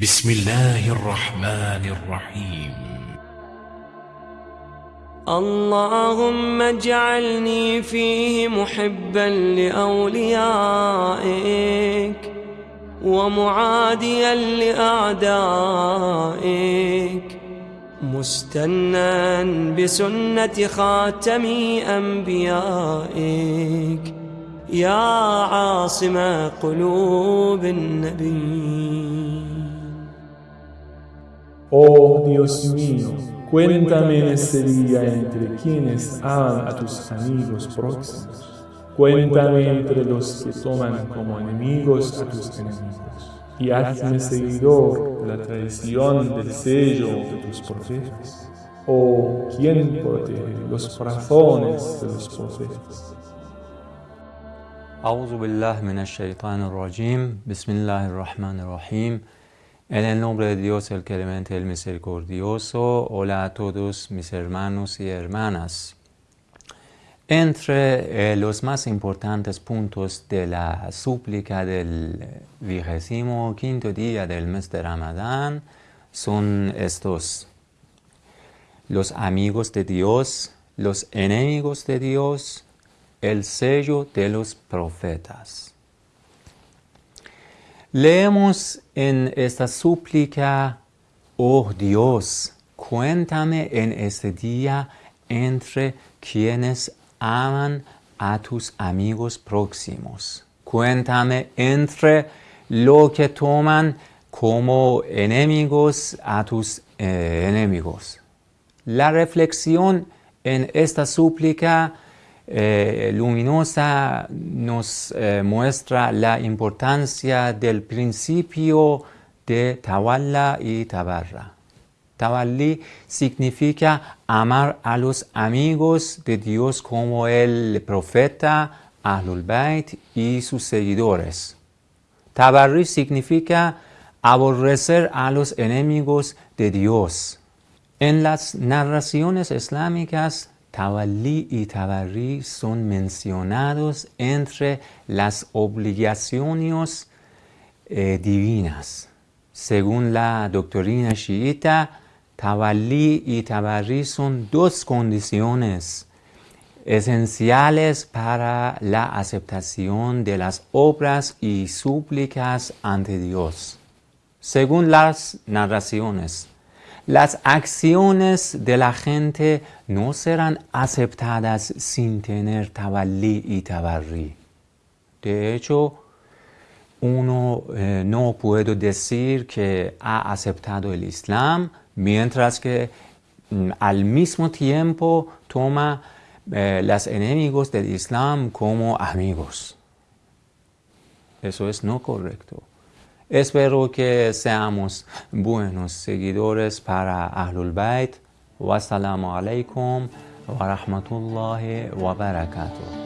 بسم الله الرحمن الرحيم. اللهم اجعلني فيه محبا لأوليائك ومعاديا لأعدائك مستنا بسنة خاتم أنبيائك. يا عاصم قلوب النبي. Oh Dios mío, cuéntame en este día entre quienes aman a tus amigos próximos. Cuéntame entre los que toman como enemigos a tus enemigos. Y hazme seguidor de la tradición del sello de tus profetas. Oh, ¿quién protege los corazones de los profetas? أعوذ بالله من الشيطان الرجيم بسم الله الرحمن الرحيم en el nombre de Dios, el clemente, el misericordioso, hola a todos mis hermanos y hermanas. Entre eh, los más importantes puntos de la súplica del vigésimo quinto día del mes de Ramadán son estos. Los amigos de Dios, los enemigos de Dios, el sello de los profetas. Leemos en esta súplica, oh Dios, cuéntame en este día entre quienes aman a tus amigos próximos. Cuéntame entre lo que toman como enemigos a tus eh, enemigos. La reflexión en esta súplica eh, luminosa nos eh, muestra la importancia del principio de Tawalla y Tabarra. Tawalli significa amar a los amigos de Dios como el profeta, Ahlul Bayt y sus seguidores. Tabarri significa aborrecer a los enemigos de Dios. En las narraciones islámicas Tawalli y Tabarri son mencionados entre las obligaciones eh, divinas. Según la doctrina chiita, Tawalli y Tabarri son dos condiciones esenciales para la aceptación de las obras y súplicas ante Dios. Según las narraciones, las acciones de la gente no serán aceptadas sin tener tabalí y tabarrí. De hecho, uno eh, no puede decir que ha aceptado el Islam mientras que mm, al mismo tiempo toma eh, los enemigos del Islam como amigos. Eso es no correcto. Espero que seamos buenos seguidores para Ahlul Bayt. Wassalamu alaikum wa rahmatullahi wa barakatuh.